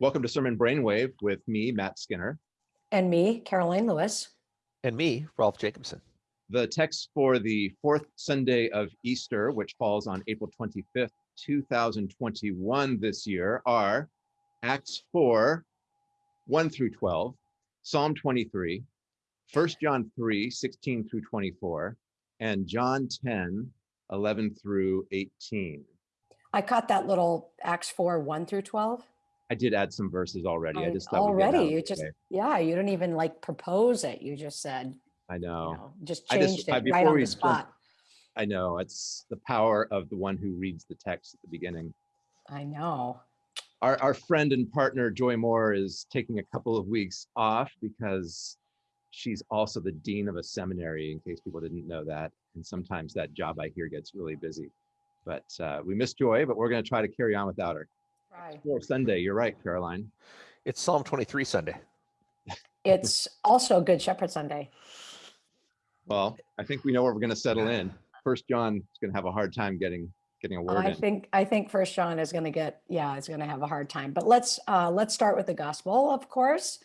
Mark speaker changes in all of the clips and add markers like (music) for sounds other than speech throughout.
Speaker 1: Welcome to Sermon Brainwave with me, Matt Skinner.
Speaker 2: And me, Karoline Lewis.
Speaker 3: And me, Rolf Jacobson.
Speaker 1: The text for the fourth Sunday of Easter, which falls on April 25th, 2021 this year, are Acts 4, 1 through 12, Psalm 23, 1 John 3, 16 through 24, and John 10, 11 through 18.
Speaker 2: I caught that little Acts 4, 1 through 12.
Speaker 1: I did add some verses already. I
Speaker 2: Oh,
Speaker 1: just thought we'd get out
Speaker 2: Already, you just,
Speaker 1: way.
Speaker 2: yeah, you didn't even like propose it. You just said,
Speaker 1: I
Speaker 2: you
Speaker 1: know.
Speaker 2: know, just
Speaker 1: I just-
Speaker 2: changed
Speaker 1: I-
Speaker 2: it right on the
Speaker 1: jump-
Speaker 2: spot.
Speaker 1: I know. It's the power of the one who reads the text at the beginning.
Speaker 2: I know.
Speaker 1: Our, our friend and partner, Joy Moore, is taking a couple of weeks off because she's also the dean of a seminary, in case people didn't know that. And sometimes that job I hear gets really busy. But uh, we miss Joy, but we're going to try to carry on without her.
Speaker 2: Right.
Speaker 1: For Sunday, you're right, Karoline.
Speaker 3: It's Psalm 23 Sunday.
Speaker 2: It's also Good Shepherd Sunday.
Speaker 1: Well, I think we know where we're going to settle in. First John is going to have a hard time getting getting a word
Speaker 2: I
Speaker 1: in.
Speaker 2: think, I think First John is going to get, yeah, is going to have a hard time. But let's, uh, let's start with the gospel, of course.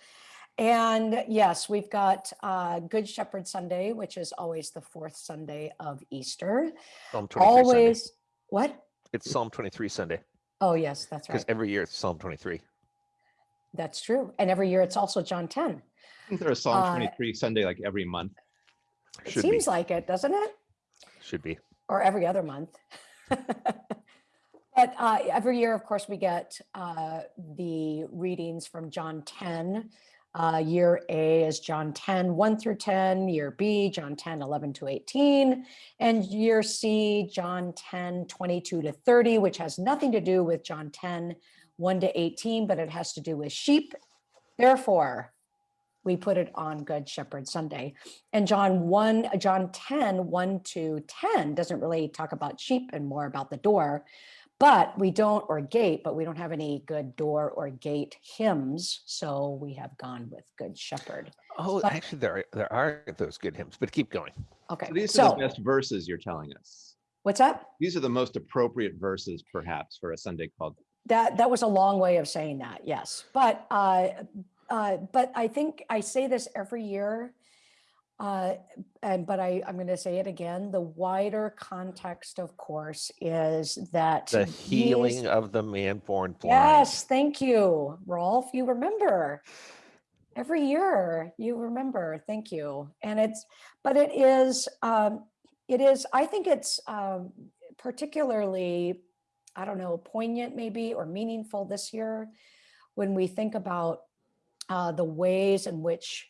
Speaker 2: And yes, we've got uh, Good Shepherd Sunday, which is always the fourth Sunday of Easter.
Speaker 3: Psalm 23 Sunday.
Speaker 2: Always, what?
Speaker 3: It's Psalm 23 Sunday
Speaker 2: Oh, yes, that's right.
Speaker 3: because every year it's Psalm 23.
Speaker 2: That's true. And every year it's also John 10.
Speaker 1: Isn't there a Psalm
Speaker 2: uh,
Speaker 1: 23 Sunday like every month?
Speaker 2: It
Speaker 3: Should be.
Speaker 2: seems like it, doesn't it?
Speaker 3: Should be.
Speaker 2: Or every other month. (laughs) But uh, every year, of course, we get uh, the readings from John 10. Uh, Year A is John 10, 1 through 10. Year B, John 10, 11 to 18. And year C, John 10, 22 to 30, which has nothing to do with John 10, 1 to 18, but it has to do with sheep. Therefore, we put it on Good Shepherd Sunday. And John 1, uh, John 10, 1 to 10 doesn't really talk about sheep and more about the door. But we don't, or gate, but we don't have any good door or gate hymns. So we have gone with Good Shepherd.
Speaker 3: Oh,
Speaker 2: But-
Speaker 3: actually, there are, there are those good hymns, but keep going.
Speaker 2: Okay,
Speaker 1: So these are
Speaker 2: so
Speaker 1: the best verses you're telling us.
Speaker 2: what's that?
Speaker 1: These are the most appropriate verses, perhaps, for a Sunday called.
Speaker 2: That, that was a long way of saying that, yes. But, uh, uh, but I think I say this every year. Uh, and, but I, I'm going to say it again. The wider context, of course, is that
Speaker 3: The
Speaker 2: these-
Speaker 3: healing of the man born blind.
Speaker 2: Yes, thank you, Rolf. You remember. Every year you remember. Thank you. And it's, but it is, um, it is, I think it's um, particularly, I don't know, poignant maybe or meaningful this year when we think about uh, the ways in which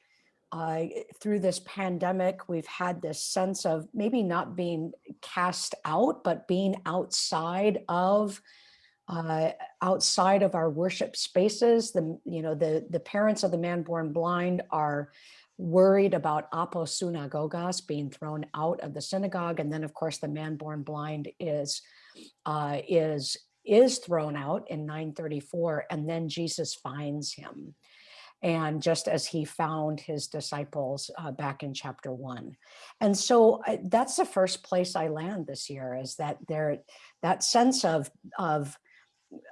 Speaker 2: uh, through this pandemic, we've had this sense of maybe not being cast out, but being outside of uh, outside of our worship spaces. The you know the the parents of the man born blind are worried about aposynagogos being thrown out of the synagogue, and then of course the man born blind is uh, is is thrown out in 934, and then Jesus finds him. And just as he found his disciples uh, back in chapter one. And so uh, that's the first place I land this year is that there, that sense of, of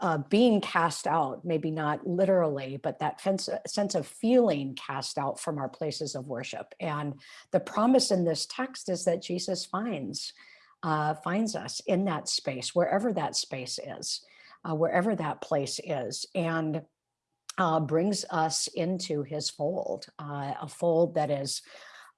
Speaker 2: uh, being cast out, maybe not literally, but that fence, sense of feeling cast out from our places of worship. And the promise in this text is that Jesus finds uh, finds us in that space, wherever that space is, uh, wherever that place is, and uh, brings us into His fold, uh, a fold that is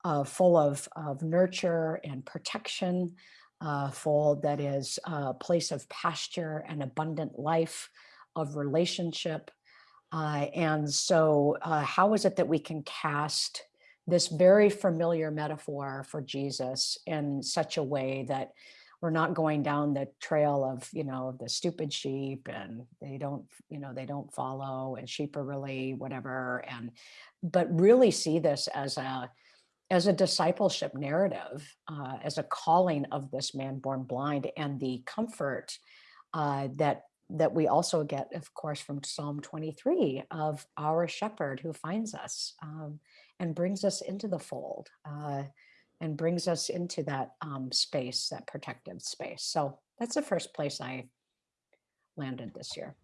Speaker 2: uh, full of of nurture and protection, uh, fold that is a place of pasture and abundant life, of relationship. Uh, and so, uh, how is it that we can cast this very familiar metaphor for Jesus in such a way that we're not going down the trail of, you know, the stupid sheep and they don't, you know, they don't follow and sheep are really whatever. And, but really see this as a, as a discipleship narrative, uh, as a calling of this man born blind and the comfort uh, that that we also get, of course, from Psalm 23 of our shepherd who finds us um, and brings us into the fold uh, and brings us into that um, space, that protective space. So that's the first place I landed this year.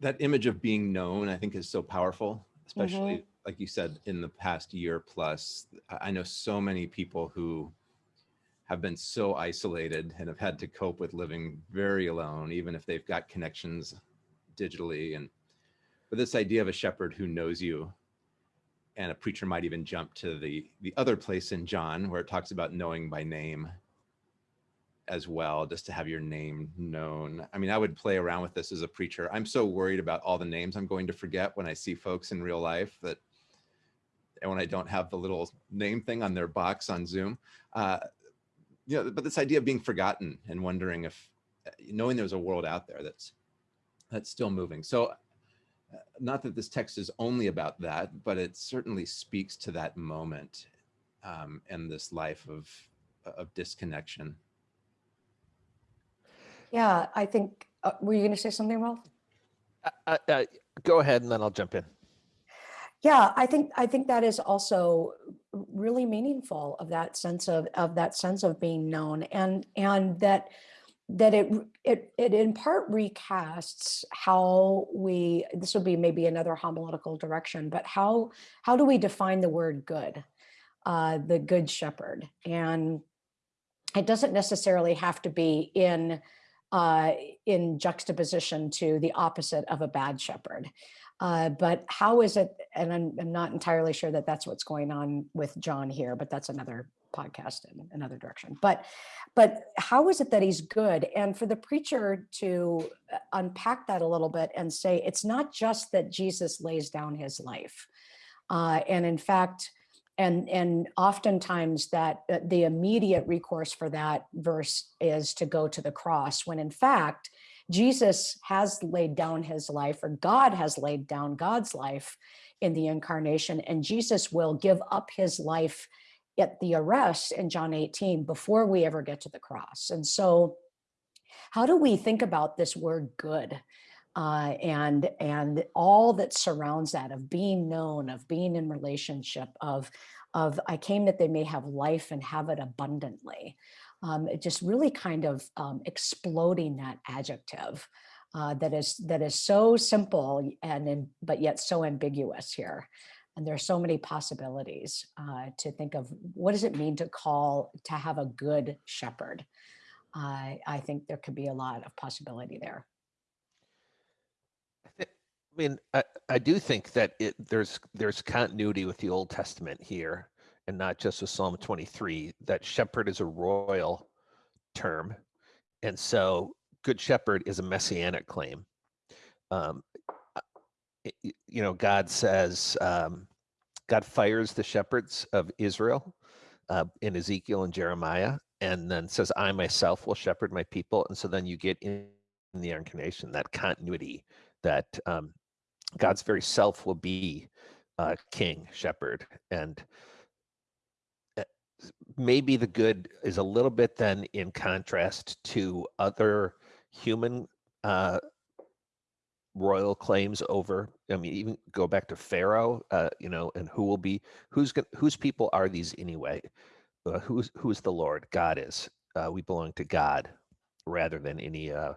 Speaker 1: that image of being known, I think is so powerful, especially like you said, in the past year plus. I I know so many people who have been so isolated and have had to cope with living very alone, even if they've got connections digitally. And but this idea of a shepherd who knows you, and a preacher might even jump to the the other place in John where it talks about knowing by name as well, just to have your name known. I mean, I would play around with this as a preacher. I'm so worried about all the names I'm going to forget when I see folks in real life that, and when I don't have the little name thing on their box on Zoom. Uh, you know, but this idea of being forgotten and wondering if, knowing there's a world out there that's, that's still moving. So not that this text is only about that, but it certainly speaks to that moment um, and this life of, of disconnection.
Speaker 2: Yeah, I think, uh, were you going to say something, Rolf?
Speaker 3: Uh, uh, uh, go ahead and then I'll jump in.
Speaker 2: Yeah, I think I think that is also really meaningful of that sense of of that sense of being known and and that that it it it in part recasts how we this would be maybe another homiletical direction, but how how do we define the word good, uh, the good shepherd, and it doesn't necessarily have to be in uh, in juxtaposition to the opposite of a bad shepherd. Uh, but how is it, and I'm, I'm not entirely sure that that's what's going on with John here, but that's another podcast in another direction. But, but how is it that he's good? And for the preacher to uh, unpack that a little bit and say, it's not just that Jesus lays down his life. Uh, and in fact, and and oftentimes that uh, the immediate recourse for that verse is to go to the cross when in fact jesus has laid down his life or god has laid down god's life in the incarnation and jesus will give up his life at the arrest in john 18 before we ever get to the cross and so how do we think about this word good uh, and and all that surrounds that of being known, of being in relationship, of of I came that they may have life and have it abundantly. Um, it just really kind of um, exploding that adjective uh, that is that is so simple and in, but yet so ambiguous here. And there are so many possibilities uh, to think of what does it mean to call to have a good shepherd. Uh, I think there could be a lot of possibility there.
Speaker 3: I mean, I, I do think that it there's there's continuity with the Old Testament here, and not just with Psalm 23. That shepherd is a royal term, and so good shepherd is a messianic claim. Um, you know, God says, um, God fires the shepherds of Israel uh, in Ezekiel and Jeremiah, and then says, "I myself will shepherd my people." And so then you get in the incarnation that continuity that um, God's very self will be uh, king, shepherd, and eh, maybe the good is a little bit then in contrast to other human uh, royal claims over. I mean, even go back to Pharaoh, uh, you know, and who will be who's gonna? whose people are these anyway? Uh, who's who's the Lord? God is. Uh, we belong to God rather than any uh,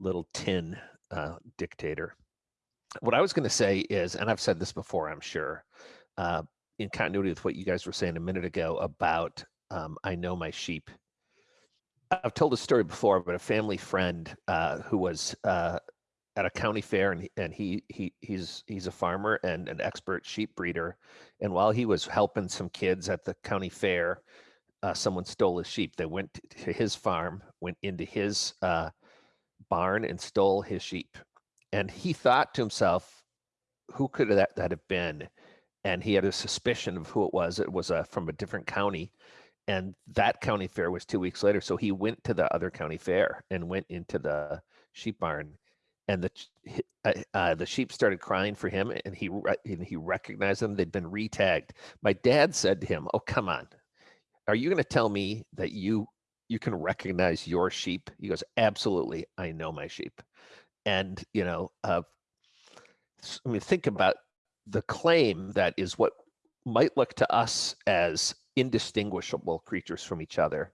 Speaker 3: little tin uh, dictator what I was going to say is, and I've said this before, I'm sure, uh, in continuity with what you guys were saying a minute ago about um, I know my sheep. I've told a story before, but a family friend uh, who was uh, at a county fair, and and he he he's he's a farmer and an expert sheep breeder, and while he was helping some kids at the county fair, uh, someone stole his sheep. They went to his farm, went into his uh, barn, and stole his sheep and he thought to himself, who could that, that have been? And he had a suspicion of who it was. It was uh, from a different county. And that county fair was two weeks later. So he went to the other county fair and went into the sheep barn. And the uh, uh, the sheep started crying for him, and he and he recognized them. They'd been retagged. My dad said to him, "Oh, come on, are you going to tell me that you you can recognize your sheep?" He goes, "Absolutely, I know my sheep." and you know uh, i mean think about the claim that is what might look to us as indistinguishable creatures from each other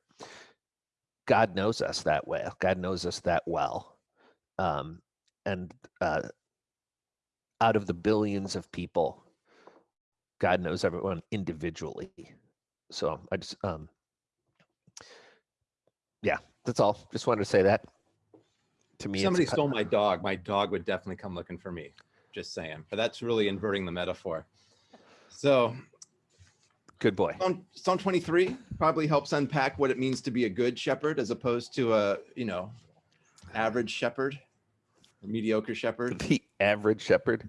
Speaker 3: god knows us that way god knows us that well um, and uh, out of the billions of people, God knows everyone individually. So I just, um, yeah, that's all. Just wanted to say that. To me,
Speaker 1: Somebody stole my dog. My dog would definitely come looking for me. Just saying. But that's really inverting the metaphor. So
Speaker 3: good boy.
Speaker 1: Psalm, Psalm 23 probably helps unpack what it means to be a good shepherd as opposed to a, you know, average shepherd, mediocre shepherd. (laughs)
Speaker 3: the average shepherd.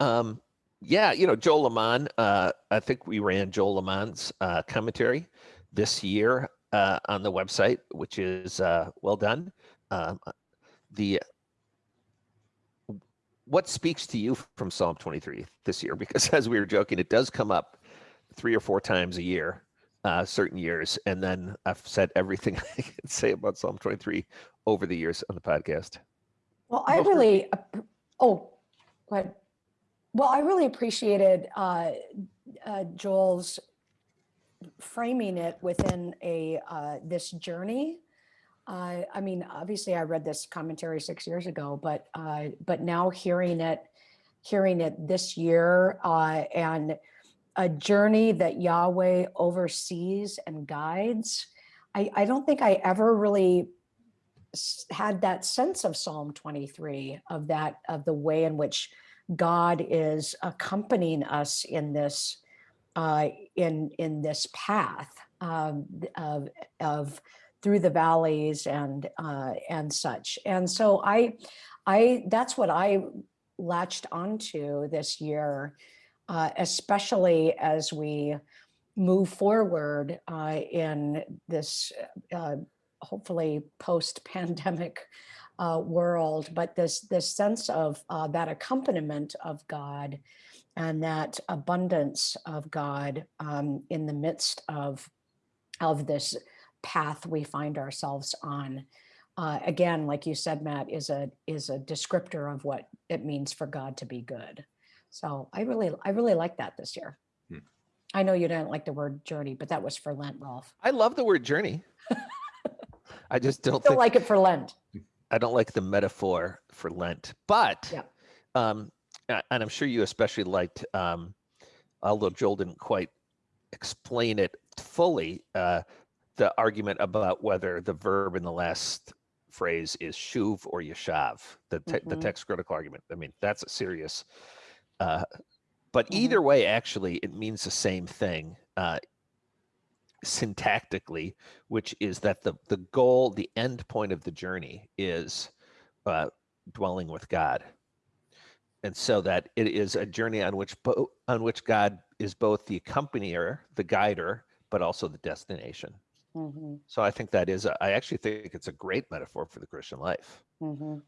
Speaker 3: Um, yeah, you know, Joel LeMon, uh, I think we ran Joel LeMon's uh, commentary this year uh, on the website, which is uh, well done. Um, the what speaks to you from Psalm 23 this year? Because as we were joking, it does come up three or four times a year, uh, certain years, and then I've said everything (laughs) I can say about Psalm 23 over the years on the podcast.
Speaker 2: Well, I
Speaker 1: Go for it.
Speaker 2: really, oh, go ahead. Well, I really appreciated uh, uh, Joel's framing it within a uh, this journey. Uh, I mean, obviously, I read this commentary six years ago, but uh, but now hearing it, hearing it this year, uh, and a journey that Yahweh oversees and guides. I, I don't think I ever really had that sense of Psalm 23 of that of the way in which God is accompanying us in this uh, in in this path um, of of through the valleys and uh, and such. And so I I that's what I latched onto this year, uh, especially as we move forward uh, in this uh, hopefully post-pandemic uh, world, but this this sense of uh, that accompaniment of God and that abundance of God um, in the midst of of this path we find ourselves on. Uh, again, like you said, Matt, is a is a descriptor of what it means for God to be good. So I really I really like that this year.
Speaker 1: Hmm.
Speaker 2: I know you didn't like the word journey, but that was for Lent, Rolf.
Speaker 3: I love the word journey. (laughs) I just don't
Speaker 2: Still like it for Lent.
Speaker 3: I don't like the metaphor for Lent, but
Speaker 2: Yeah.
Speaker 3: um, and I'm sure you especially liked, um, although Joel didn't quite explain it fully, uh, the argument about whether the verb in the last phrase is shuv or yeshav, the te- the
Speaker 2: Mhm.
Speaker 3: text critical argument. I mean, that's a serious. Uh, but
Speaker 2: Mhm.
Speaker 3: either way, actually, it means the same thing. Uh, syntactically, which is that the the goal, the end point of the journey is uh, dwelling with God, and so that it is a journey on which on which God is both the accompanier, the guider, but also the destination.
Speaker 2: Mhm,
Speaker 3: So I think that is, a, I actually think it's a great metaphor for the Christian life.
Speaker 2: mhm.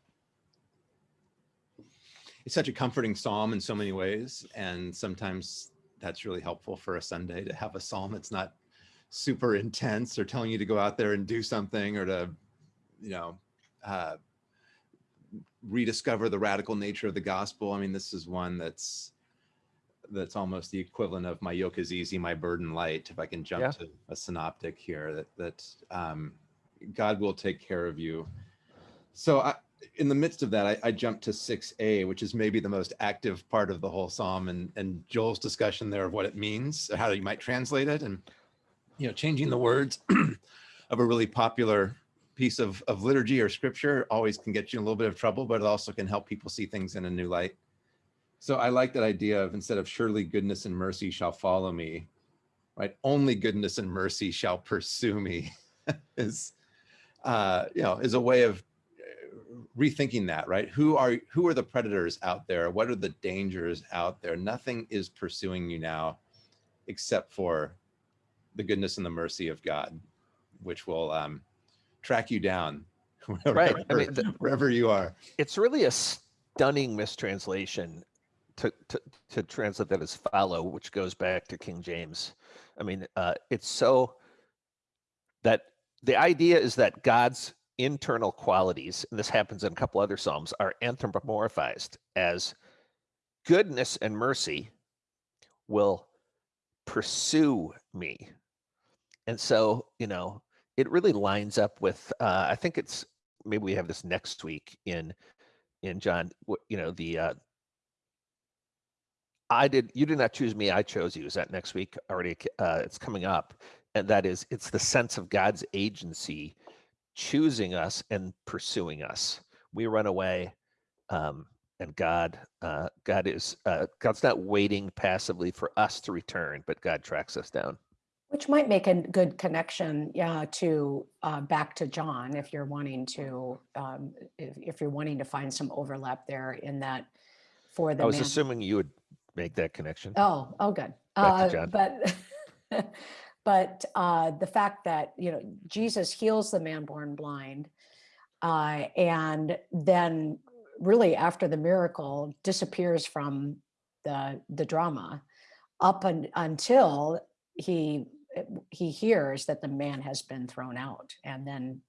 Speaker 1: It's such a comforting psalm in so many ways. And sometimes that's really helpful for a Sunday to have a psalm that's not super intense or telling you to go out there and do something or to, you know, uh, rediscover the radical nature of the gospel. I mean, this is one that's that's almost the equivalent of my yoke is easy, my burden light. If I can jump
Speaker 3: Yeah.
Speaker 1: to a synoptic here, that that um, God will take care of you. So I, in the midst of that, I, I jumped to 6a, which is maybe the most active part of the whole psalm, and and Joel's discussion there of what it means, how you might translate it, and you know, changing the words (clears throat) of a really popular piece of of liturgy or scripture always can get you in a little bit of trouble, but it also can help people see things in a new light. So I like that idea of instead of surely goodness and mercy shall follow me, right? Only goodness and mercy shall pursue me (laughs) is, uh, you know, is a way of uh, rethinking that, right? Who are who are the predators out there? What are the dangers out there? Nothing is pursuing you now, except for the goodness and the mercy of God, which will um, track you down (laughs) wherever,
Speaker 3: Right. I mean, the-
Speaker 1: wherever you are.
Speaker 3: It's really a stunning mistranslation to, to, to translate that as follow, which goes back to King James. I mean, uh, it's so that the idea is that God's internal qualities, and this happens in a couple other Psalms, are anthropomorphized as goodness and mercy will pursue me. And so, you know, it really lines up with, uh, I think it's, maybe we have this next week in, in John, you know, the, uh, I did. You did not choose me. I chose you. Is that next week already? Uh, it's coming up, and that is it's the sense of God's agency choosing us and pursuing us. We run away, um, and God, uh, God is uh, God's not waiting passively for us to return, but God tracks us down.
Speaker 2: Which might make a good connection, yeah, to uh, back to John if you're wanting to, um, if, if you're wanting to find some overlap there in that for the
Speaker 3: I was assuming you would make that connection.
Speaker 2: Oh, oh, good.
Speaker 3: Back to
Speaker 2: Uh,
Speaker 3: John.
Speaker 2: But, (laughs) but uh, the fact that, you know, Jesus heals the man born blind. uh, And then really after the miracle disappears from the, the drama up un- until he, he hears that the man has been thrown out and then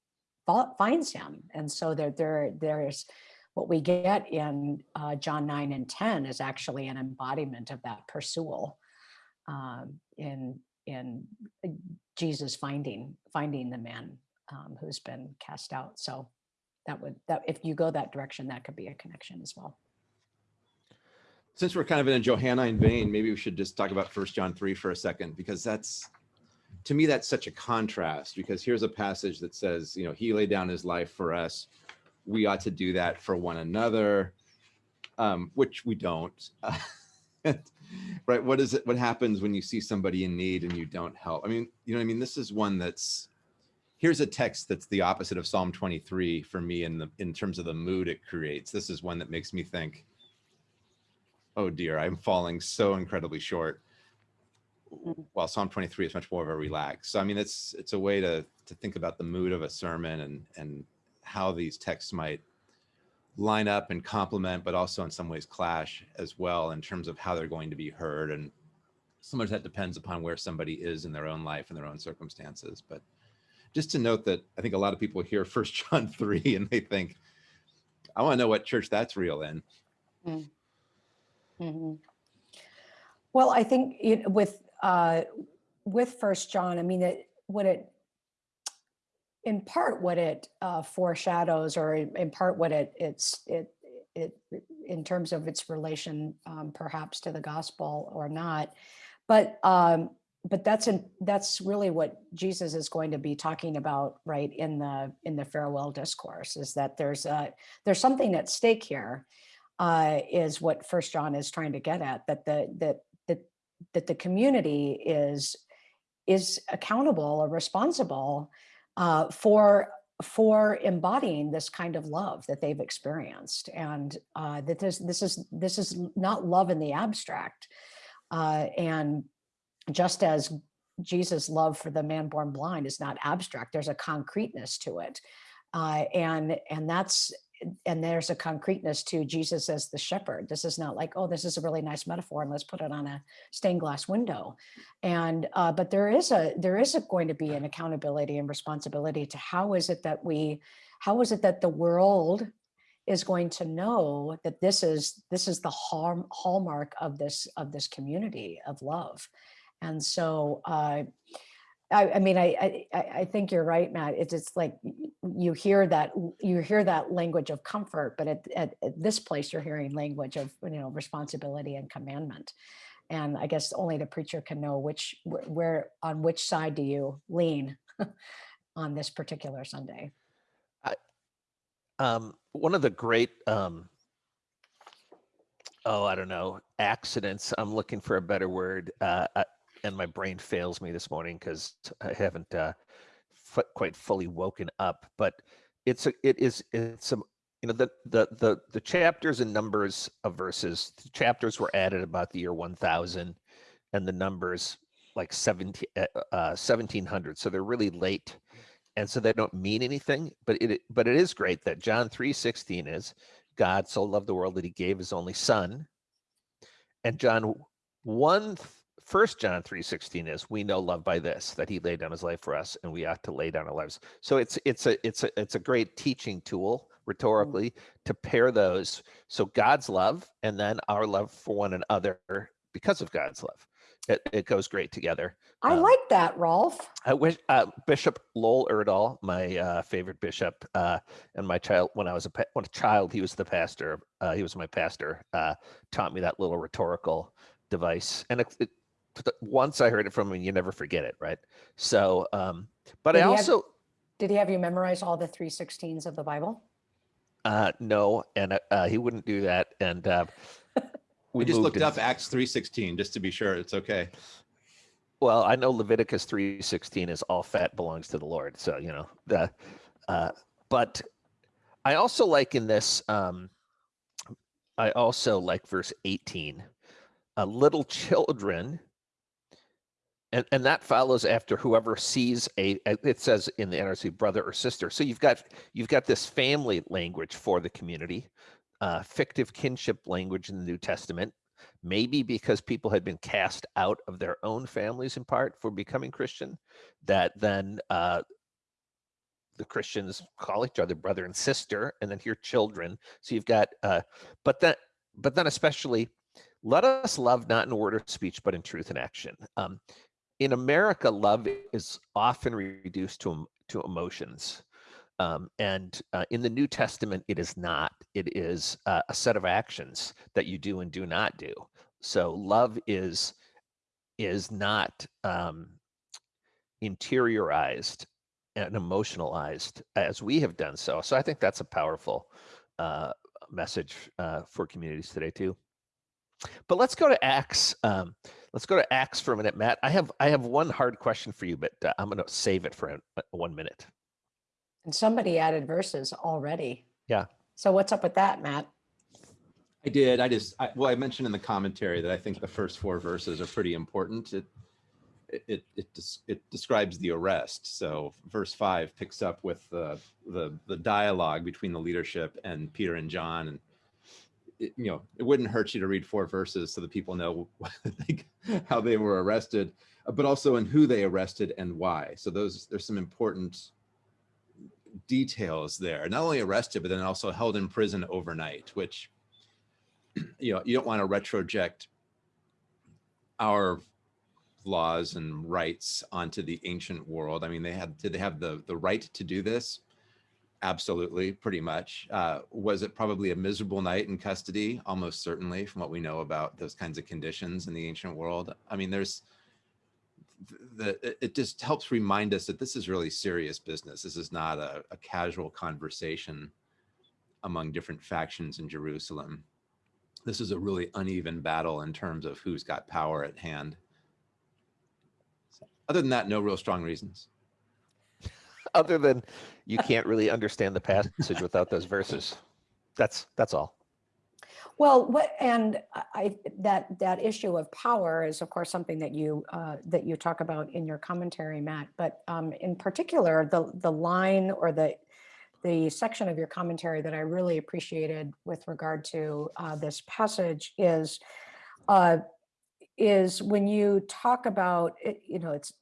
Speaker 2: finds him. And so there, there, there's, what we get in uh, John 9 and 10 is actually an embodiment of that pursual um, in in uh, Jesus finding finding the man um, who's been cast out. So that would that if you go that direction, that could be a connection as well.
Speaker 1: Since we're kind of in a Johannine vein, maybe we should just talk about First John 3 for a second, because that's, to me, that's such a contrast, because here's a passage that says, you know, he laid down his life for us. We ought to do that for one another, um, which we don't. (laughs) right? What is it? What happens when you see somebody in need and you don't help? I mean, you know I mean? This is one that's, here's a text that's the opposite of Psalm 23 for me in the, in terms of the mood it creates. This is one that makes me think, oh dear, I'm falling so incredibly short.
Speaker 2: Mm.
Speaker 1: While Psalm 23 is much more of a relax. So I mean, it's it's a way to to think about the mood of a sermon and and how these texts might line up and complement, but also in some ways clash as well in terms of how they're going to be heard. And sometimes that depends upon where somebody is in their own life and their own circumstances. But just to note that I think a lot of people hear (laughs) First John 3 and they think, I want to know what church that's real in.
Speaker 2: Mhm. Well, I think it, with uh, with First John, I mean, it what it in part what it uh, foreshadows, or in part what it it's it it in terms of its relation, um, perhaps to the gospel or not, but um, but that's in that's really what Jesus is going to be talking about, right in the in the farewell discourse, is that there's a there's something at stake here uh, is what First John is trying to get at. That the that that the community is is accountable or responsible uh, for for embodying this kind of love that they've experienced, and uh, that this this is this is not love in the abstract, uh, and just as Jesus' love for the man born blind is not abstract, there's a concreteness to it, uh, and and that's and there's a concreteness to Jesus as the shepherd. This is not like, oh, this is a really nice metaphor, and let's put it on a stained glass window. And uh, but there is a there is a, going to be an accountability and responsibility to how is it that we, how is it that the world is going to know that this is this is the hall, hallmark of this of this community of love. And so uh, I, I mean, I, I, I think you're right, Matt. It's, it's like you hear that you hear that language of comfort, but at, at, at this place, you're hearing language of you know responsibility and commandment. And I guess only the preacher can know which where on which side do you lean (laughs) on this particular Sunday.
Speaker 3: Um, one of the great, um, oh, I don't know, accidents. I'm looking for a better word, uh, uh, and my brain fails me this morning because I haven't uh, quite fully woken up. But it's a, it is, it's a, you know, the the the the chapters and numbers of verses. The chapters were added about the year 1000, and the numbers like 17 uh, uh, 1700. So they're really late and so they don't mean anything but it but it is great that john 3.16 is god so loved the world that he gave his only son and john 1 first john 3.16 is we know love by this that he laid down his life for us and we ought to lay down our lives so it's it's a it's a it's a great teaching tool rhetorically to pair those so god's love and then our love for one another because of god's love it, it goes great together
Speaker 2: I
Speaker 3: Um,
Speaker 2: like that, Rolf.
Speaker 3: I wish uh, Bishop Lowell Erdahl, my uh, favorite bishop, uh, and my child when I was a when a child, he was the pastor. Uh, he was my pastor. Uh, taught me that little rhetorical device. And it, it, once I heard it from him, you never forget it, right? So, um, but
Speaker 2: Did
Speaker 3: I
Speaker 2: he have-
Speaker 3: also
Speaker 2: Did he have you memorize all the three sixteens of the Bible?
Speaker 3: uh, no, and uh, uh, he wouldn't do that. And uh,
Speaker 1: We just looked
Speaker 3: in-
Speaker 1: up Acts 3:16 just to be sure it's okay.
Speaker 3: Well, I know Leviticus three sixteen is all fat belongs to the Lord. So you know the, uh, but I also like in this. Um, I also like verse eighteen. Uh, little children. And, and that follows after whoever sees a it says in the NRC brother or sister. So you've got you've got this family language for the community, uh, fictive kinship language in the New Testament, maybe because people had been cast out of their own families in part for becoming Christian, that then uh, the Christians call each other brother and sister, and then here children. So you've got, uh, but then, but then especially, let us love not in word or speech, but in truth and action. Um, in America, love is often reduced to to emotions. Um, and uh, in the New Testament, it is not. It is uh, a set of actions that you do and do not do. So love is is not um, interiorized and emotionalized as we have done so. So I think that's a powerful uh, message uh, for communities today too. But let's go to Acts. Um, let's go to Acts for a minute, Matt. I have I have one hard question for you, but uh, I'm going to save it for a, one minute.
Speaker 2: And somebody added verses already.
Speaker 3: Yeah.
Speaker 2: So what's up with that, Matt?
Speaker 1: I did. I just, I, well, I mentioned in the commentary that I think the first four verses are pretty important. It, it, it, it, it describes the arrest. So verse five picks up with the, the, the dialogue between the leadership and Peter and John. And, it, you know, it wouldn't hurt you to read four verses so that people know (laughs) how they were arrested, uh, but also in who they arrested and why. So those, there's some important details there. Not only arrested, but then also held in prison overnight, which (clears throat) you know, you don't want to retroject our laws and rights onto the ancient world. I mean, they had, did they have the, the right to do this? Absolutely, pretty much. Uh, was it probably a miserable night in custody? Almost certainly, from what we know about those kinds of conditions in the ancient world. I mean, there's the, it- just helps remind us that this is really serious business. This is not a, a casual conversation among different factions in Jerusalem this is a really uneven battle in terms of who's got power at hand. So, Other than that, no real strong reasons.
Speaker 3: Other than you can't really understand the passage without those verses. That's that's all.
Speaker 2: Well, what and I- that that issue of power is of course something that you uh, that you talk about in your commentary, Matt. But um, in particular, the the line or the the section of your commentary that I really appreciated with regard to uh, this passage is uh, is when you talk about you know, it's it,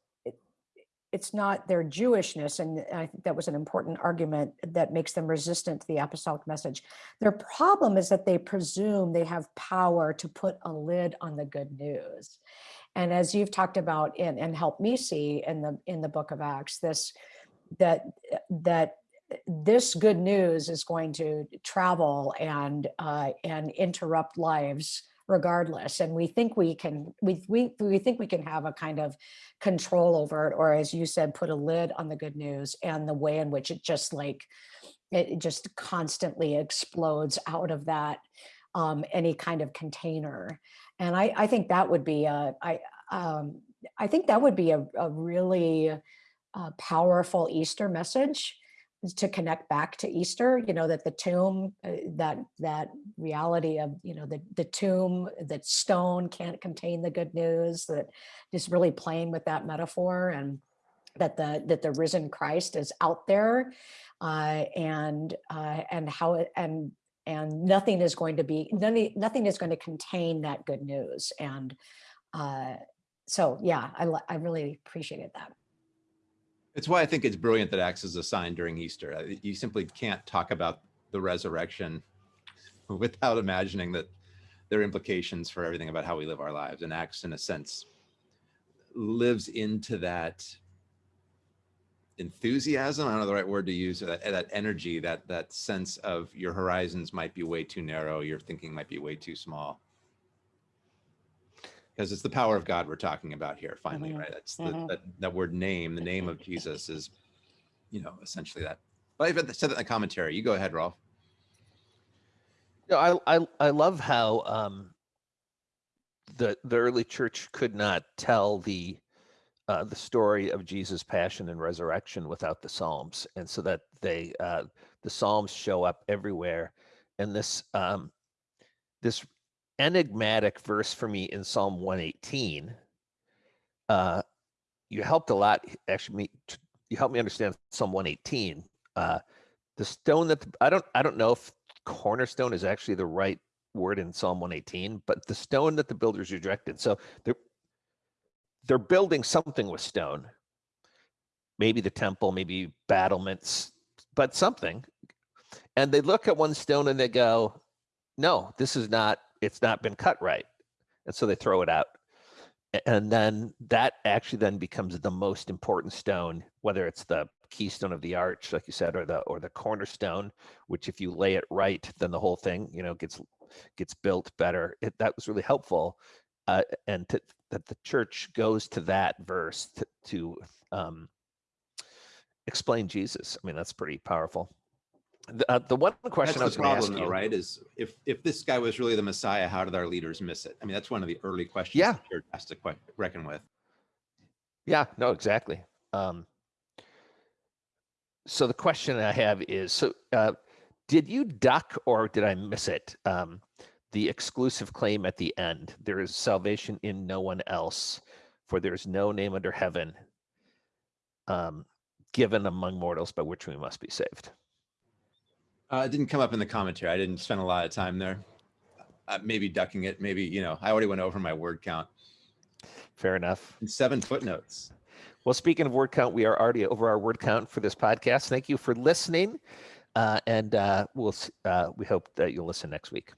Speaker 2: it's not their Jewishness, and I think that was an important argument that makes them resistant to the apostolic message. Their problem is that they presume they have power to put a lid on the good news. And as you've talked about in and help me see in the in the book of Acts, this that that this good news is going to travel and uh, and interrupt lives regardless and we think we can we, we we think we can have a kind of control over it or as you said put a lid on the good news and the way in which it just like it just constantly explodes out of that um, any kind of container. And i i think that would be a i um, i think that would be a, a really uh, powerful easter message to connect back to Easter, you know, that the tomb, uh, that that reality of, you know, the the tomb, that stone can't contain the good news, that just really playing with that metaphor and that the that the risen Christ is out there uh, and uh, and how it and and nothing is going to be nothing nothing is going to contain that good news and uh, so yeah I, I really appreciated that
Speaker 1: It's why I think it's brilliant that Acts is assigned during Easter. Uh, You simply can't talk about the resurrection (laughs) without imagining that there are implications for everything about how we live our lives. And Acts, in a sense, lives into that enthusiasm. I don't know the right word to use. That, that energy, that that sense of your horizons might be way too narrow, your thinking might be way too small. Because it's the power of God we're talking about here. Finally,
Speaker 2: Mhm,
Speaker 1: right? That's the,
Speaker 2: mhm.
Speaker 1: that that word name. The name of Jesus is, you know, essentially that. But I've said that in the commentary. You go ahead, Rolf.
Speaker 3: No, I I I love how um, the the early church could not tell the uh, the story of Jesus' passion and resurrection without the Psalms, and so that they uh, the Psalms show up everywhere, and this um, this enigmatic verse for me in Psalm 118. Uh, you helped a lot, actually. Me, you helped me understand Psalm 118. Uh, the stone that the, I don't I don't know if cornerstone is actually the right word in Psalm 118, but the stone that the builders rejected. So they're they're building something with stone. Maybe the temple, maybe battlements, but something. And they look at one stone and they go, "No, this is not. It's not been cut right," and so they throw it out. And then that actually then becomes the most important stone, whether it's the keystone of the arch, like you said, or the or the cornerstone, which if you lay it right, then the whole thing, you know, gets gets built better. It, that was really helpful, uh, and to, that the church goes to that verse to, to um, explain Jesus. I mean, that's pretty powerful. The, uh, the one question I was going to ask you,
Speaker 1: though, right? Is if if this guy was really the Messiah, how did our leaders miss it? I mean, that's one of the early questions
Speaker 3: Yeah.
Speaker 1: church has to reckon with.
Speaker 3: Yeah, no, exactly. Um, so the question I have is, so uh, did you duck or did I miss it? Um, the exclusive claim at the end, there is salvation in no one else, for there is no name under heaven um, given among mortals by which we must be saved.
Speaker 1: Uh, it didn't come up in the commentary. I didn't spend a lot of time there. Uh, maybe ducking it. Maybe you know. I already went over my word count.
Speaker 3: Fair enough.
Speaker 1: And seven footnotes.
Speaker 3: Well, speaking of word count, we are already over our word count for this podcast. Thank you for listening, uh, and uh, we'll uh, we hope that you'll listen next week.